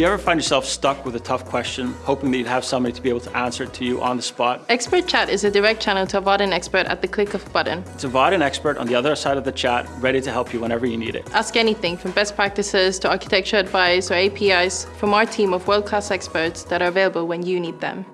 you ever find yourself stuck with a tough question, hoping that you'd have somebody to be able to answer it to you on the spot? Expert Chat is a direct channel to a Vaadin expert at the click of a button. It's a Vaadin expert on the other side of the chat, ready to help you whenever you need it. Ask anything from best practices to architecture advice or APIs from our team of world-class experts that are available when you need them.